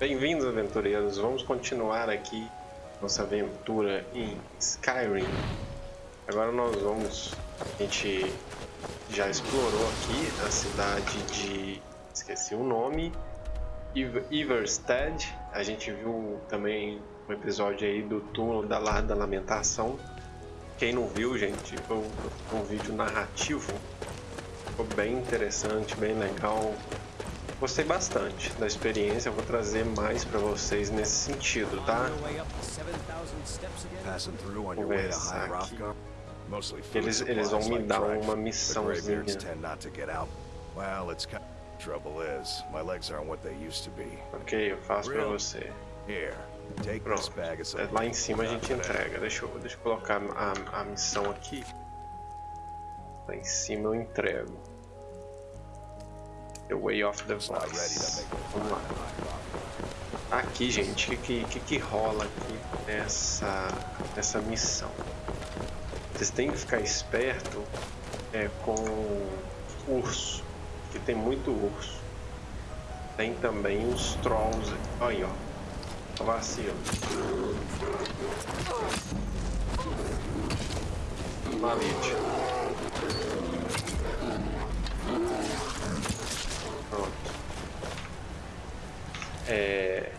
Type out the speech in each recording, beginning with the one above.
Bem-vindos, aventureiros. Vamos continuar aqui nossa aventura em Skyrim. Agora nós vamos... A gente já explorou aqui a cidade de... Esqueci o nome. Iverstead. A gente viu também um episódio aí do túnel da Lar da Lamentação. Quem não viu, gente, foi um vídeo narrativo. Ficou bem interessante, bem legal. Gostei bastante da experiência, eu vou trazer mais para vocês nesse sentido, tá? Conversar aqui. Eles, eles vão me dar uma missãozinha. Ok, eu faço para você. Pronto. É, lá em cima a gente entrega. Deixa eu, deixa eu colocar a, a missão aqui. Lá em cima eu entrego. The Way of the Voice. Vamos lá. Aqui, gente, o que, que, que rola aqui nessa, nessa missão? Vocês têm que ficar esperto é, com urso, que tem muito urso. Tem também os trolls. Aí, ó. Vacilo. Malite. É,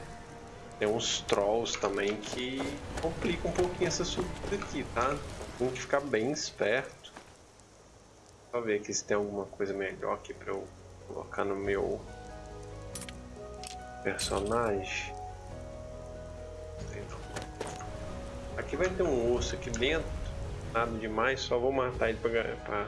tem uns trolls também que complicam um pouquinho essa subida aqui, tá? Tem que ficar bem esperto. Só ver aqui se tem alguma coisa melhor aqui pra eu colocar no meu personagem. Aqui vai ter um urso aqui dentro, nada demais, só vou matar ele pra, pra,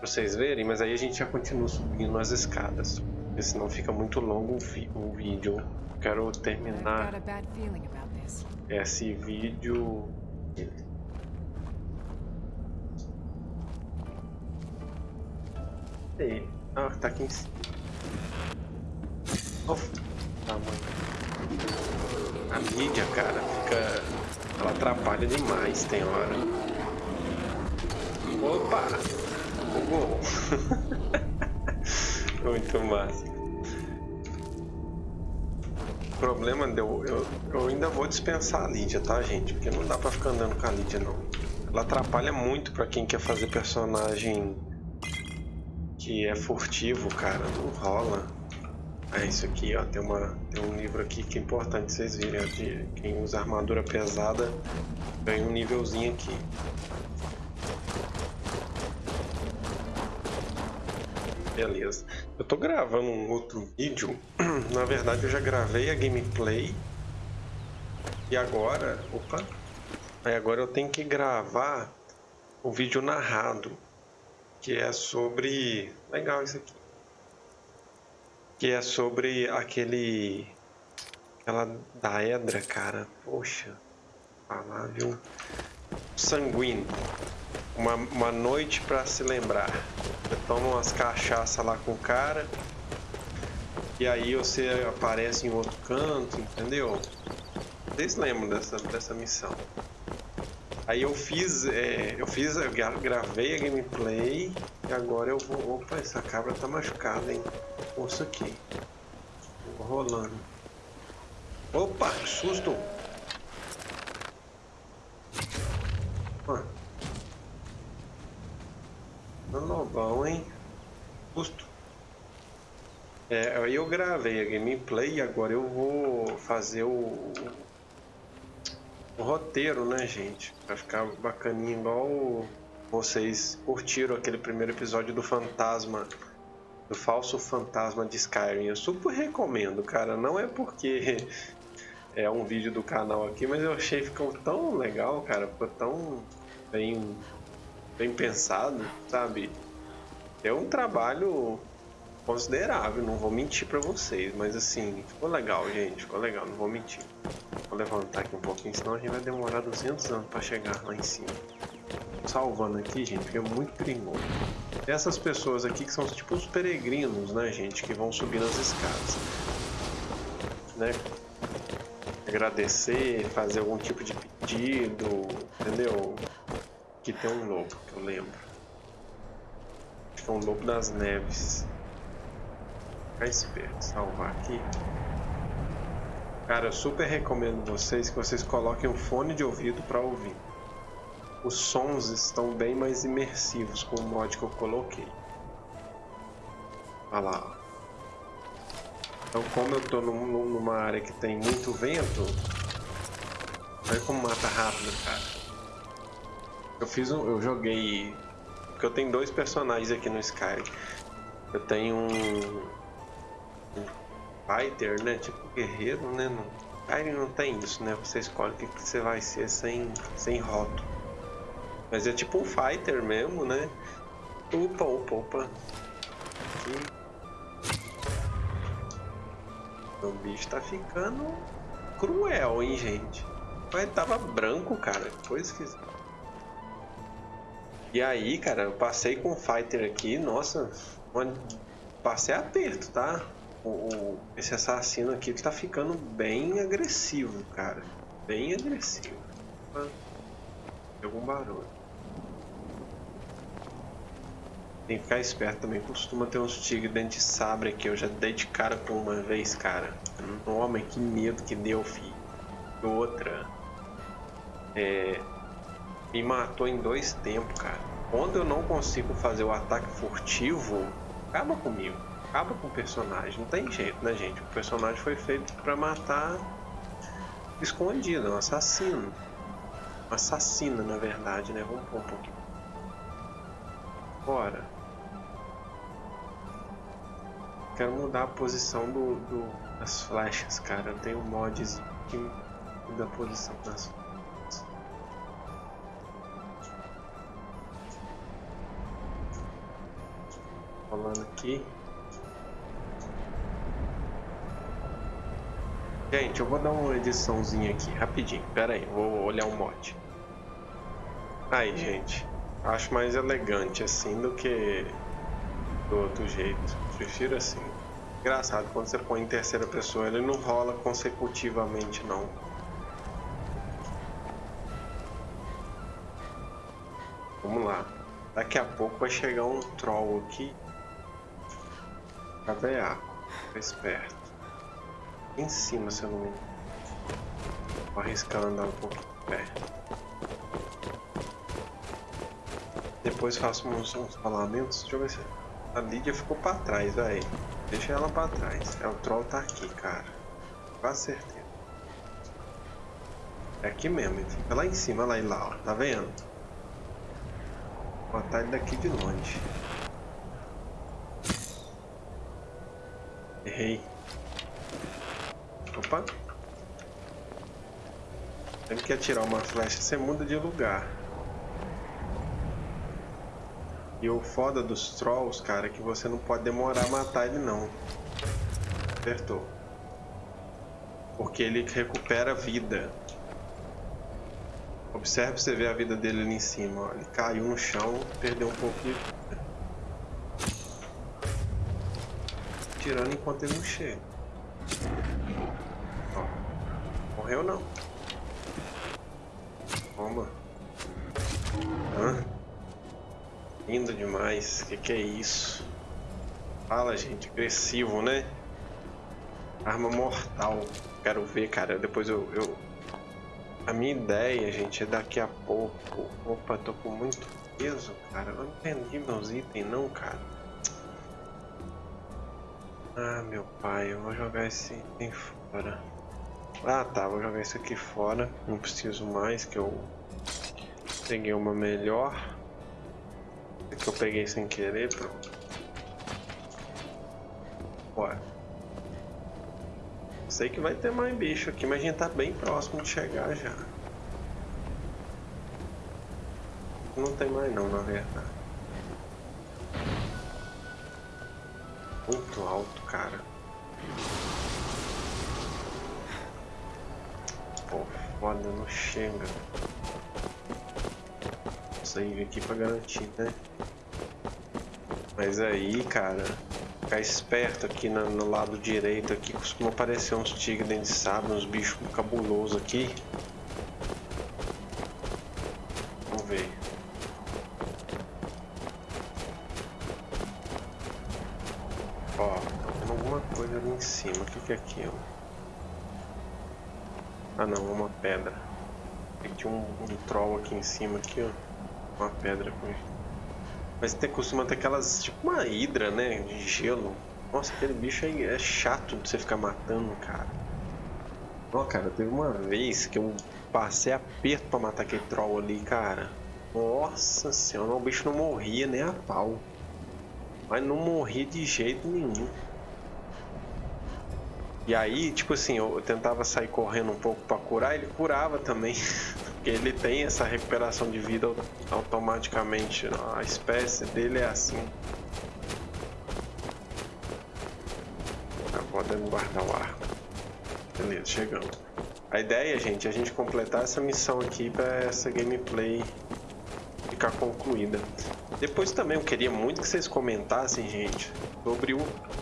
pra vocês verem, mas aí a gente já continua subindo as escadas porque senão fica muito longo o, vídeo. Quero terminar esse vídeo. Ei, ah, tá aqui em cima. Oh, tá, A mídia, cara, fica. Ela atrapalha demais, tem hora. Opa! Bugou! Muito massa. O problema deu. Eu, eu ainda vou dispensar a Lídia, tá, gente? Porque não dá pra ficar andando com a Lídia, não. Ela atrapalha muito pra quem quer fazer personagem que é furtivo, cara. Não rola. É isso aqui, ó. Tem, uma, tem um livro aqui que é importante vocês verem. Ó, de quem usa armadura pesada ganha um nívelzinho aqui. Beleza. Eu tô gravando um outro vídeo. Na verdade, eu já gravei a gameplay. E agora... Opa! Aí agora eu tenho que gravar o vídeo narrado. Que é sobre... Legal isso aqui. Que é sobre aquele... Aquela daedra, cara. Poxa. Falar, viu? Sanguíneo. Uma, uma noite para se lembrar. Você toma umas cachaça lá com o cara. E aí você aparece em outro canto, entendeu? Vocês lembram dessa, dessa missão? Aí eu fiz, é, eu fiz, eu gravei a gameplay e agora eu vou. Opa, essa cabra tá machucada, hein? Ouça aqui. Vou rolando. Opa, que susto! Não, bom, hein? Custo. É, aí eu gravei a gameplay e agora eu vou fazer o, o roteiro, né, gente? Pra ficar bacaninho igual vocês curtiram aquele primeiro episódio do Fantasma, do falso fantasma de Skyrim. Eu super recomendo, cara. Não é porque é um vídeo do canal aqui, mas eu achei que ficou tão legal, cara. Ficou tão bem bem pensado, sabe? É um trabalho considerável, não vou mentir para vocês, mas assim, ficou legal, gente, ficou legal, não vou mentir. Vou levantar aqui um pouquinho, senão a gente vai demorar 200 anos para chegar lá em cima. Salvando aqui, gente, porque é muito perigoso. Essas pessoas aqui que são tipo os peregrinos, né, gente, que vão subir nas escadas. Né? Agradecer, fazer algum tipo de pedido, entendeu? Aqui tem um que lembro. Acho que é um lobo das neves. Ficar esperto, salvar aqui. Cara, eu super recomendo vocês que vocês coloquem um fone de ouvido para ouvir. Os sons estão bem mais imersivos com o mod que eu coloquei. Olha lá. Então como eu tô num, numa área que tem muito vento, olha como mata rápido, cara. Eu fiz um, eu joguei, porque eu tenho dois personagens aqui no Sky. Eu tenho um, um fighter, né, tipo guerreiro, né, no Skyrim não tem isso, né, você escolhe o que, que você vai ser sem, sem rótulo. Mas é tipo um fighter mesmo, né. Opa, opa, opa. Aqui. O bicho tá ficando cruel, hein, gente? Mas tava branco, cara. Coisa que... E aí, cara, eu passei com o Fighter aqui. Nossa, passei aperto, tá? O, o, esse assassino aqui tá ficando bem agressivo, cara. Bem agressivo. Algum barulho. Tem que ficar esperto também. Costuma ter uns tigres dentro de sabre aqui. Eu já dei de cara com uma vez, cara. Homem, que medo que deu, filho. Outra. É... Me matou em dois tempos, cara. Quando eu não consigo fazer o ataque furtivo, acaba comigo. Acaba com o personagem. Não tem jeito, né, gente? O personagem foi feito pra matar escondido. Um assassino. Um assassino, na verdade, né? Vamos pôr um pouquinho. Bora. quero mudar a posição do, do, das flechas, cara. Tem um mods que muda a posição das flechas. Rolando aqui. Gente, eu vou dar uma ediçãozinha aqui, rapidinho. Pera aí, vou olhar o mod. Aí, gente. Acho mais elegante assim do que do outro jeito. Prefiro assim. Engraçado, quando você põe em terceira pessoa, ele não rola consecutivamente, não. Vamos lá. Daqui a pouco vai chegar um troll aqui. Caveaco. Fica esperto. Em cima, se eu não me. Vou arriscar andar um pouco perto. Depois faço uns, uns falamentos. Deixa eu ver se... A Lídia ficou pra trás, velho. Deixa ela pra trás. É, o troll tá aqui, cara. Com certeza. É aqui mesmo, ele fica lá em cima, lá e lá, ó. Tá vendo? Vou matar ele daqui de longe. Errei. Opa. Sempre que atirar uma flecha, você muda de lugar. E o foda dos trolls, cara, é que você não pode demorar a matar ele não. Apertou. Porque ele recupera vida. Observe você ver a vida dele ali em cima. Ó. Ele caiu no chão, perdeu um pouco de vida. Tirando enquanto ele não chega. Ó. Morreu não. Toma. Hã? Lindo demais. Que que é isso? Fala, gente. Agressivo, né? Arma mortal. Quero ver, cara. Depois eu, eu... A minha ideia, gente, é daqui a pouco... Opa, tô com muito peso, cara. Eu não entendi meus itens, não, cara. Ah, meu pai. Eu vou jogar esse item fora. Ah, tá. Vou jogar isso aqui fora. Não preciso mais, que eu... Peguei uma melhor que eu peguei sem querer, pronto. Bora. Sei que vai ter mais bicho aqui, mas a gente tá bem próximo de chegar já. Não tem mais não, na verdade. Muito alto, cara. Pô, foda, não chega. Save aqui pra garantir, né? Mas aí, cara, ficar esperto aqui no, no lado direito aqui, costuma aparecer uns tigres de sabre, uns bichos cabulosos aqui. Vamos ver. Ó, tá vendo alguma coisa ali em cima. O que, que aquilo? Ah não, uma pedra. Tem tinha um, um troll aqui em cima, aqui, ó. Uma pedra com Mas tem, costuma ter aquelas, tipo uma hidra, né? De gelo. Nossa, aquele bicho aí é chato de você ficar matando, cara. Ó, cara, teve uma vez que eu passei aperto pra matar aquele troll ali, cara. Nossa senhora, o bicho não morria nem a pau. Mas não morria de jeito nenhum. E aí, tipo assim, eu tentava sair correndo um pouco para curar, ele curava também. Porque ele tem essa recuperação de vida automaticamente. A espécie dele é assim. Tá podendo guardar o arco. Beleza, chegamos. A ideia, gente, é a gente completar essa missão aqui para essa gameplay ficar concluída. Depois também eu queria muito que vocês comentassem, gente, sobre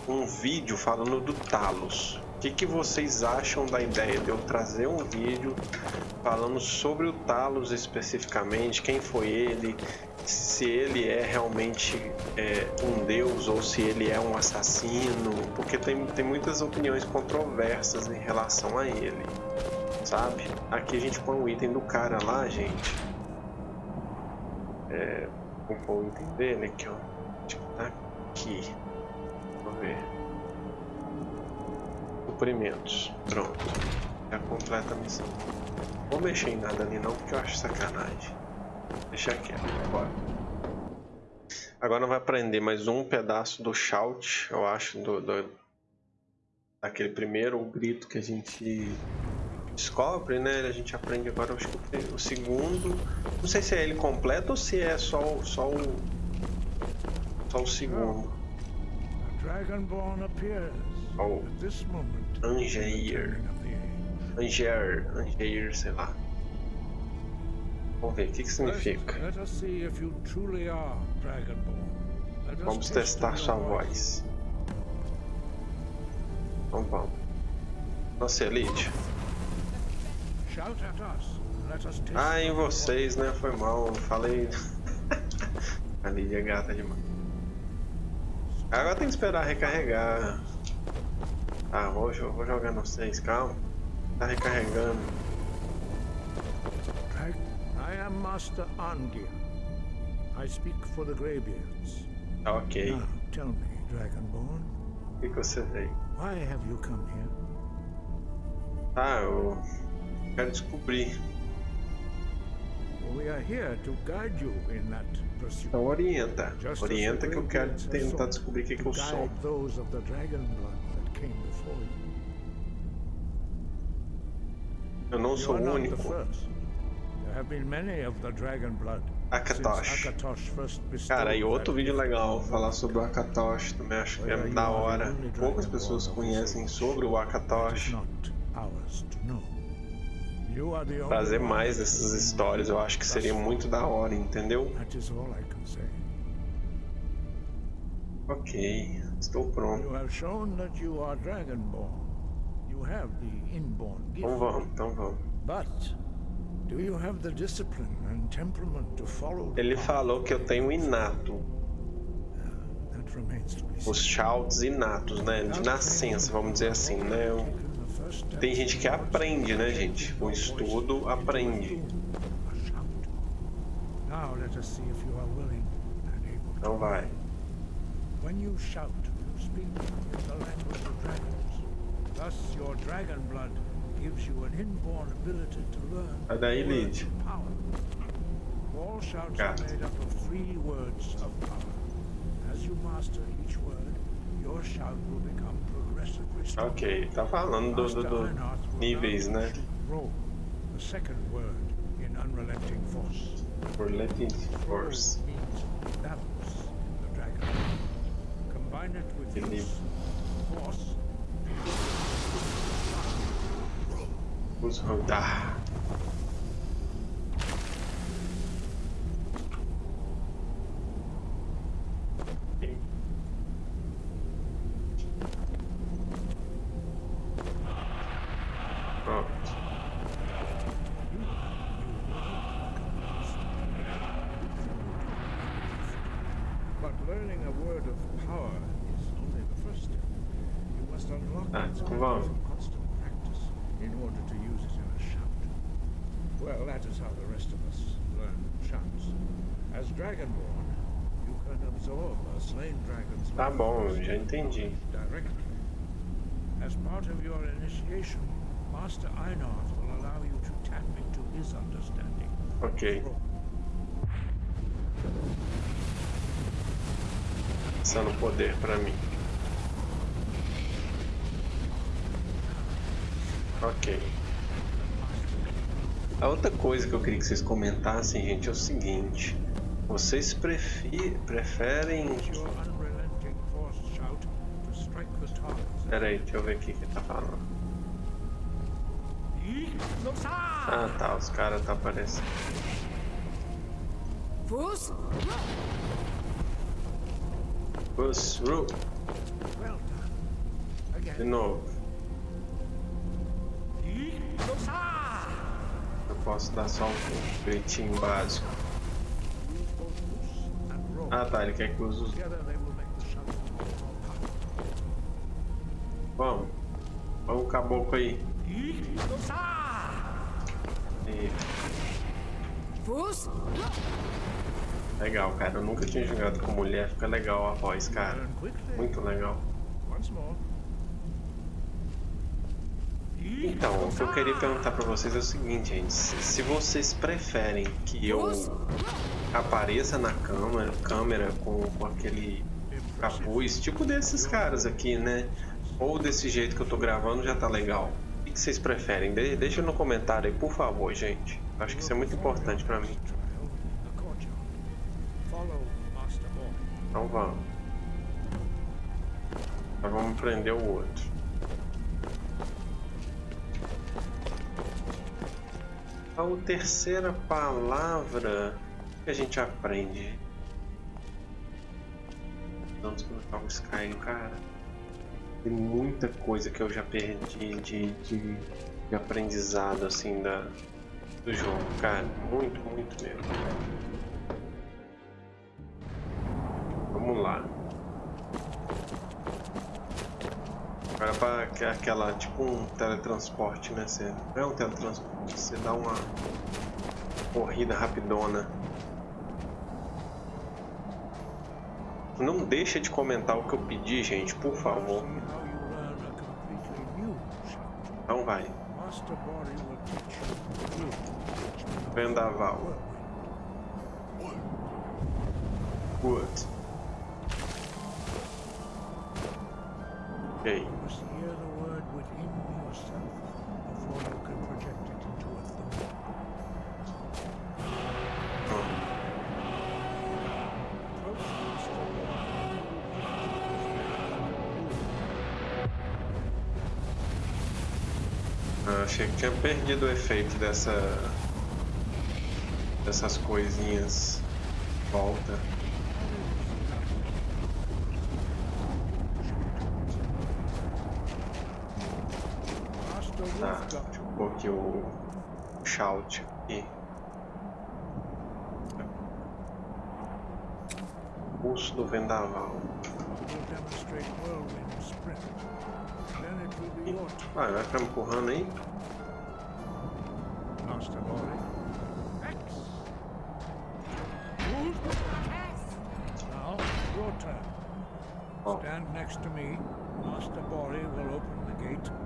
um vídeo falando do Talos. O que, que vocês acham da ideia de eu trazer um vídeo falando sobre o Talos especificamente, quem foi ele, se ele é realmente é, um deus ou se ele é um assassino, porque tem, tem muitas opiniões controversas em relação a ele, sabe? Aqui a gente põe o item do cara lá, gente. É, vou pôr o item dele aqui, ó. Tipo, tá aqui. Vamos ver suprimentos. Pronto. Já completa a missão. Vou mexer em nada ali não, porque eu acho sacanagem. Deixa quieto, bora. Agora vai aprender mais um pedaço do shout, eu acho, do, do daquele primeiro grito que a gente descobre, né? A gente aprende agora, acho que o segundo. Não sei se é ele completo ou se é só, só o. Só o segundo. Dragonborn appears. Oh. Angeir. Angeir. Angeir, sei lá. Vamos ver, o que, que significa? Vamos testar sua voz. Então vamos. Nossa, Elite. Ah, em vocês, né? Foi mal, falei. A Lídia é gata demais. Agora tem que esperar recarregar. Ah, vou, vou jogar no 6, calma. Tá recarregando. I am Master Angir. I speak for the Greybeards. Ok. Now, tell me, Dragonborn. O que, que você veio? Why have you come here? Ah, eu quero descobrir. We are here to guide you in that pursuit. Então orienta. Orienta que eu quero tentar descobrir o que, que eu sou. Those of the dragon blood eu não sou o único. Akatosh. Cara, e outro vídeo legal falar sobre o Akatosh também acho que é da hora. Poucas pessoas conhecem sobre o Akatosh. Trazer mais dessas histórias eu acho que seria muito da hora, entendeu? Ok. Estou pronto. You have shown that you are dragonborn. You have the inborn gift. Então vamos, então vamos. But do you have the discipline and temperament to follow Ele falou que eu tenho inato. Os shouts inatos, né? De nascença, vamos dizer assim, né? Tem gente que aprende, né, gente? O estudo aprende. Então vai. When you shout, speak in the language of dragons. Thus, your dragon blood gives you an inborn ability to learn Sai daí, Lid. power. All shouts are made up of three words of power. As you master each word, your shout will become progressively stronger. Ok, tá falando do, do, do níveis, né? The second word in unrelenting force. Unrelenting force. Means balance Vamos rodar. Ah, vamos. Well, that is how the rest of us learn chants. As Dragonborn, you can absorb a slain dragon's Tá bom, já entendi. directly. As part of your initiation, Master Einar will allow you to tap into his understanding. Ok. Passando poder pra mim. Ok. A outra coisa que eu queria que vocês comentassem, gente, é o seguinte. Vocês prefi preferem... Pera aí, deixa eu ver o que tá falando. Ah tá, os caras tá aparecendo. Fus? Bus, Ru, de novo. Posso dar só um gritinho básico. Ah tá, ele quer que use os... Vamos. Vamos o caboclo aí. E... Legal, cara. Eu nunca tinha jogado com mulher. Fica legal a voz, cara. Muito legal. Então, o que eu queria perguntar pra vocês é o seguinte, gente. Se, vocês preferem que eu apareça na câmera, câmera com, com aquele capuz, tipo desses caras aqui, né? Ou desse jeito que eu tô gravando já tá legal. O que vocês preferem? De- deixa no comentário aí, por favor, gente. Acho que isso é muito importante pra mim. Então vamos. Agora vamos prender o outro. A terceira palavra que a gente aprende. Vamos colocar o Skyrim, cara. Tem muita coisa que eu já perdi de, de, de aprendizado assim da, do jogo, cara. Muito, muito mesmo. Vamos lá. Agora para que- aquela, tipo um teletransporte, né? Você, não é um teletransporte, você dá uma corrida rapidona. Não deixa de comentar o que eu pedi, gente, por favor. Então vai. Vendaval. Good. Ok. You must hear the word within yourself before you can project it into a thought. Achei que tinha perdido o efeito dessa dessas coisinhas volta. Master Tá, aqui o shout aqui. Pulso do vendaval. turn, Vai, ficar me empurrando aí? Ó, Stand next to me. Master Bori will open the gate.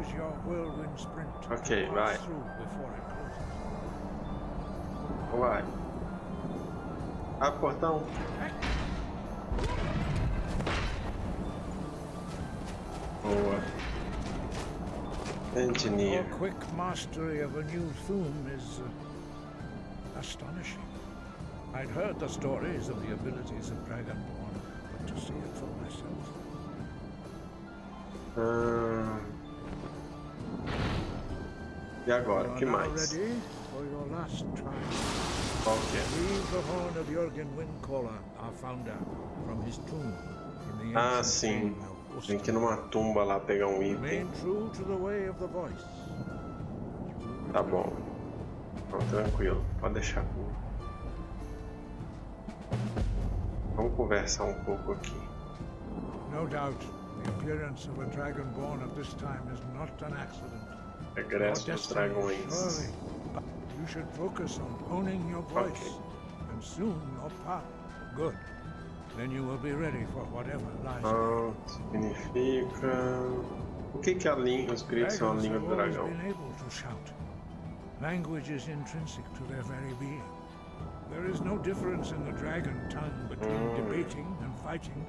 Use your whirlwind sprint Okay, right. pass through before it closes. vai. Abre o portão. Boa. Your quick mastery of a new theme is uh, astonishing. I'd heard the stories of the abilities of Dragonborn, but to see it for myself. Ahn. E agora, o que mais? Qual que é? Ah, sim. Tem que ir numa tumba lá pegar um item. Tá bom. Então, tranquilo. Pode deixar comigo. Vamos conversar um pouco aqui. No doubt, the appearance of a dragonborn at this time is not an accident. Regresso dos dragões. You should focus on honing your voice, Okay. and soon your path. Good. Then you will be ready for whatever lies. Ah, significa. O que que é a língua, os gritos são a língua do dragão? been able to shout. Language is intrinsic to their very being. There is no difference in the dragon tongue between Mm. debating and fighting.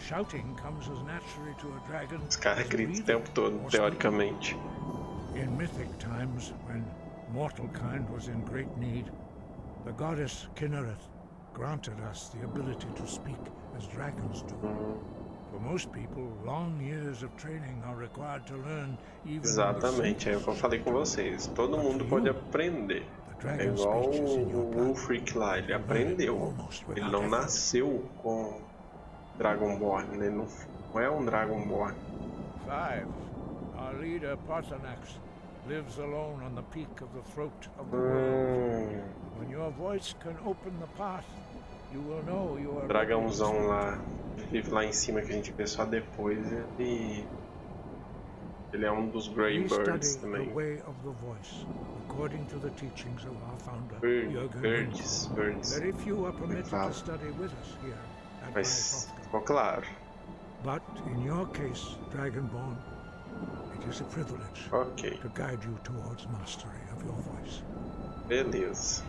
Shouting comes as naturally to a dragon Os caras as gritam o tempo todo, or teoricamente. Speaking. In mythic times, when mortal kind was in great need, the goddess Kinnereth granted us the ability to speak as dragons do. For most people, long years of training are required to learn even Exatamente, é o que eu falei com vocês. Todo mundo pode aprender. É igual speech is in o, your o blood. Ulfric lá, ele aprendeu. Ele não nasceu com Dragonborn, ele não, não é um Dragonborn. Five. Our leader, Parthenax, lives alone on the peak of the throat of the world. When your voice can open the path, you will know you are dragãozão lá, vive lá em cima que a gente vê só depois. Ele, ele é um dos Grey Birds também. voice, according to the teachings of our founder, Bir- Jürgen Birds, birds. Very few are permitted to study with us here Mas ficou claro. But in your case, Dragonborn, is a privilege Ok, to guide you towards mastery of your voice. beleza.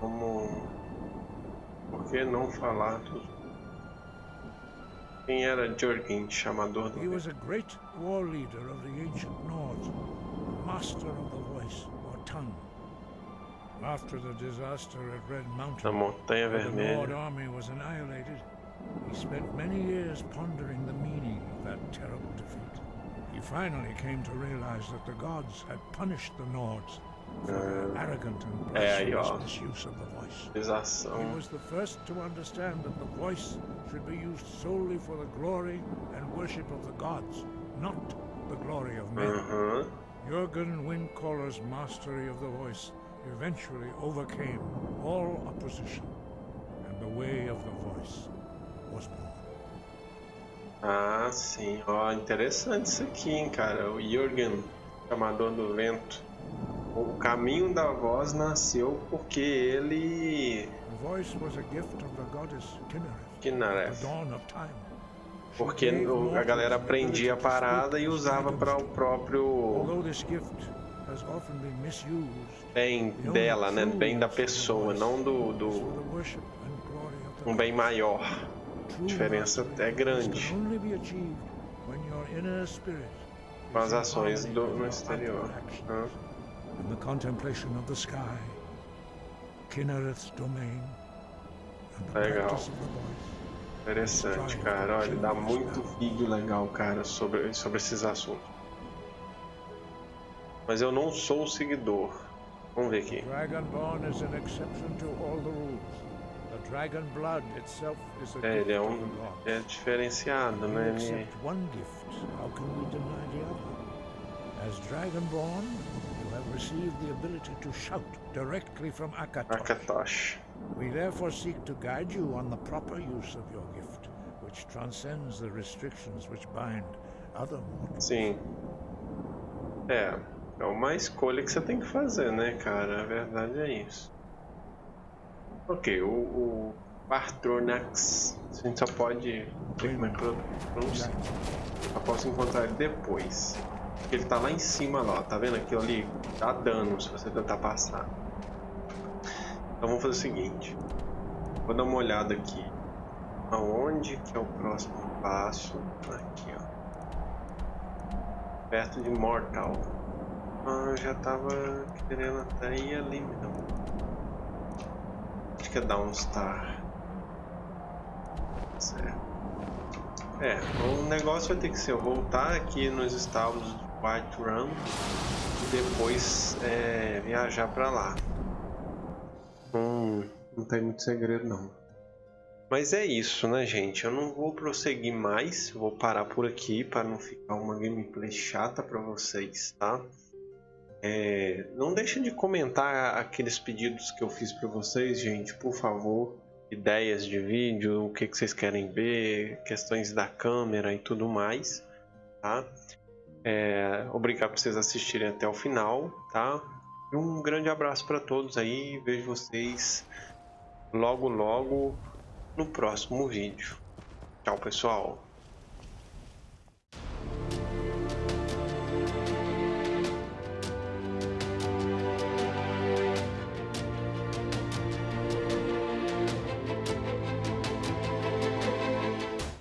Vamos. Por que não falar dos. Quem era Jürgen, chamador do He was a great war leader of the ancient Nords, master of the voice or tongue. After the disaster at Red Mountain, the Nord army was annihilated, he spent many years pondering the meaning of that terrible defeat. He finally came to realize that the gods had punished the Nords for their arrogant and blasphemous misuse of the voice. He was the first to understand that the voice should be used solely for the glory and worship of the gods, not the glory of men. Aham. Jürgen Windcaller's mastery of the voice eventually overcame all opposition, and the way of the voice was born. Ah, sim. Ó, interessante isso aqui, hein, cara. O Jürgen, chamador do vento. O caminho da voz nasceu porque ele. Kinareth. Porque a galera aprendia a parada e usava para o próprio bem dela, né? Bem da pessoa, não do, do um bem maior. True diferença é grande. Com as ações do, no exterior. Hã? In the contemplation of the sky, Kinnereth's domain, and Legal. Interessante, cara. Olha, dá muito vídeo legal, cara, sobre, sobre esses assuntos. Mas eu não sou seguidor. Vamos ver aqui. Dragonborn is an exception to all the rules. The dragon blood itself is a É, gift ele é um. É diferenciado, né? Ele, accept one gift, how can we deny the other? As Dragonborn, you have received the ability to shout directly from Akatosh. Akatosh. We therefore seek to guide you on the proper use of your gift, which transcends the restrictions which bind other mortals. Sim. É. É uma escolha que você tem que fazer, né, cara? A verdade é isso. Ok, o, o Partronax. A gente só pode. Como é que pronuncia. Só posso encontrar ele depois. Ele tá lá em cima lá, ó. tá vendo aquilo ali? Dá dano se você tentar passar. Então vamos fazer o seguinte. Vou dar uma olhada aqui. Aonde que é o próximo passo? Aqui, ó. Perto de Mortal. Ah, eu já tava querendo até ir ali mesmo. É Downstar. Certo. É, o negócio vai ter que ser eu voltar aqui nos estábulos de White Run e depois é, viajar pra lá. Hum, não tem muito segredo não. Mas é isso, né, gente? Eu não vou prosseguir mais, vou parar por aqui para não ficar uma gameplay chata para vocês, tá? É, não deixem de comentar aqueles pedidos que eu fiz para vocês, gente, por favor. Ideias de vídeo, o que, que vocês querem ver, questões da câmera e tudo mais, tá? É, obrigado por vocês assistirem até o final, tá? Um grande abraço para todos aí. Vejo vocês logo logo no próximo vídeo. Tchau, pessoal.